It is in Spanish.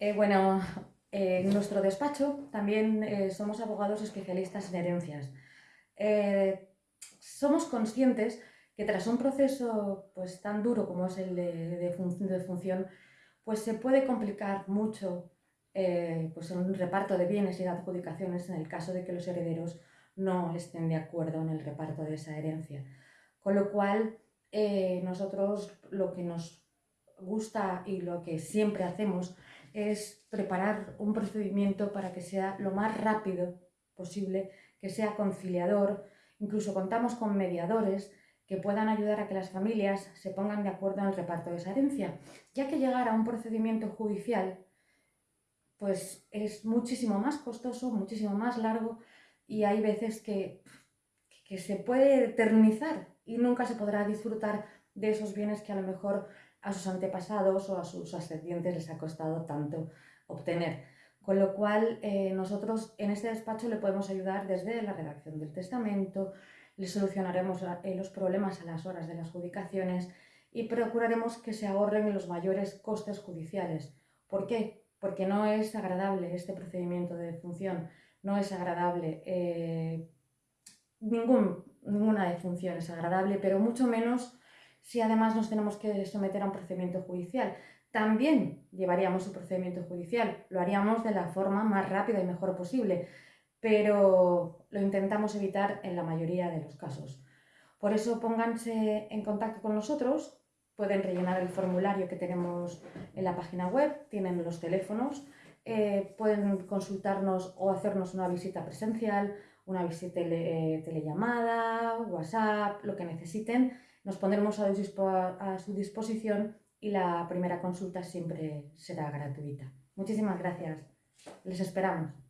Eh, bueno, eh, en nuestro despacho también eh, somos abogados especialistas en herencias. somos conscientes que tras un proceso pues, tan duro como es el de, función, pues se puede complicar mucho pues un reparto de bienes y de adjudicaciones en el caso de que los herederos no estén de acuerdo en el reparto de esa herencia. Con lo cual, nosotros lo que nos gusta y lo que siempre hacemos es preparar un procedimiento para que sea lo más rápido posible, que sea conciliador. Incluso contamos con mediadores que puedan ayudar a que las familias se pongan de acuerdo en el reparto de esa herencia, ya que llegar a un procedimiento judicial pues es muchísimo más costoso, muchísimo más largo y hay veces que, que se puede eternizar y nunca se podrá disfrutar de esos bienes que a lo mejor a sus antepasados o a sus ascendientes les ha costado tanto obtener. Con lo cual, eh, nosotros en este despacho le podemos ayudar desde la redacción del testamento, le solucionaremos eh, los problemas a las horas de las judicaciones y procuraremos que se ahorren los mayores costes judiciales. ¿Por qué? Porque no es agradable este procedimiento de defunción, no es agradable, eh, ninguna defunción es agradable, pero mucho menos si además nos tenemos que someter a un procedimiento judicial. También llevaríamos un procedimiento judicial, lo haríamos de la forma más rápida y mejor posible, pero lo intentamos evitar en la mayoría de los casos. Por eso pónganse en contacto con nosotros, pueden rellenar el formulario que tenemos en la página web, tienen los teléfonos, eh, pueden consultarnos o hacernos una visita presencial, una visita eh, telellamada, WhatsApp, lo que necesiten nos pondremos a, su disposición y la primera consulta siempre será gratuita. Muchísimas gracias. Les esperamos.